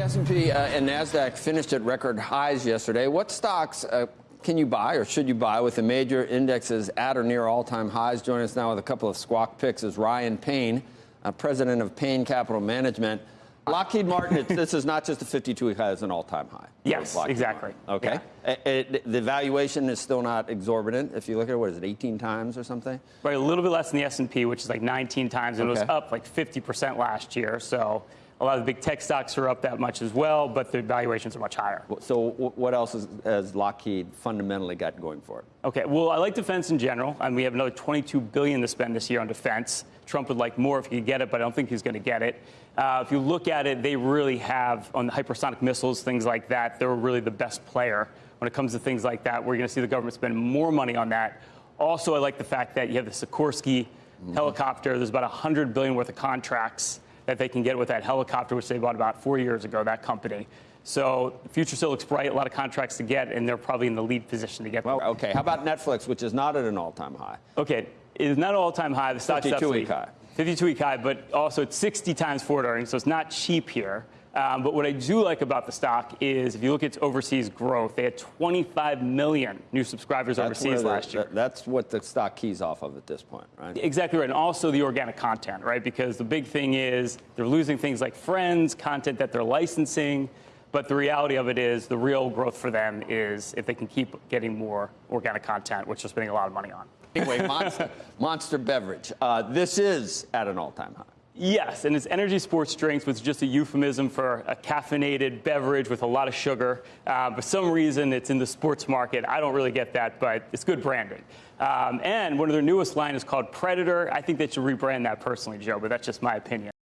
The S&P uh, and Nasdaq finished at record highs yesterday. What stocks uh, can you buy or should you buy with the major indexes at or near all-time highs? Join us now with a couple of squawk picks is Ryan Payne, uh, president of Payne Capital Management. Lockheed Martin, this is not just a 52-week high, it's an all-time high. Yes, exactly. Martin. Okay. Yeah. It- it- the valuation is still not exorbitant. If you look at it, what is it, 18 times or something? Right, a little bit less than the S&P, which is like 19 times, and it was up like 50% last year. So a lot of the big tech stocks are up that much as well, but the valuations are much higher. So what else is, has Lockheed fundamentally got going for it? Okay, well, I like defense in general, and we have another 22 billion to spend this year on defense. Trump would like more if he could get it, but I don't think he's going to get it. Uh, if you look at it, they really have on the hypersonic missiles, things like that. They're really the best player when it comes to things like that. We're going to see the government spend more money on that. Also, I like the fact that you have the Sikorsky helicopter. There's about 100 billion worth of contracts that they can get with that helicopter, which they bought about four years ago. That company. So the future still looks bright. A lot of contracts to get, and they're probably in the lead position to get. them. Well, okay. How about Netflix, which is not at an all-time high? Okay, it is not an all-time high. The stock's 52-week high. 52-week high, but also it's 60 times forward earnings, so it's not cheap here. Um, but what I do like about the stock is if you look at its overseas growth, they had 25 million new subscribers where overseas the- last year. that- That's what the stock keys off of at this point, right? Exactly right, and also the organic content, right? Because the big thing is they're losing things like Friends, content that they're licensing, but the reality of it is the real growth for them is if they can keep getting more organic content, which they're spending a lot of money on. Anyway, Monster, Monster Beverage. Uh, this is at an all-time high. Yes, and it's energy sports drinks, is just a euphemism for a caffeinated beverage with a lot of sugar. Uh, for some reason, it's in the sports market. I don't really get that, but it's good branding. Um, and one of their newest line is called Predator. I think they should rebrand that personally, Joe, but that's just my opinion.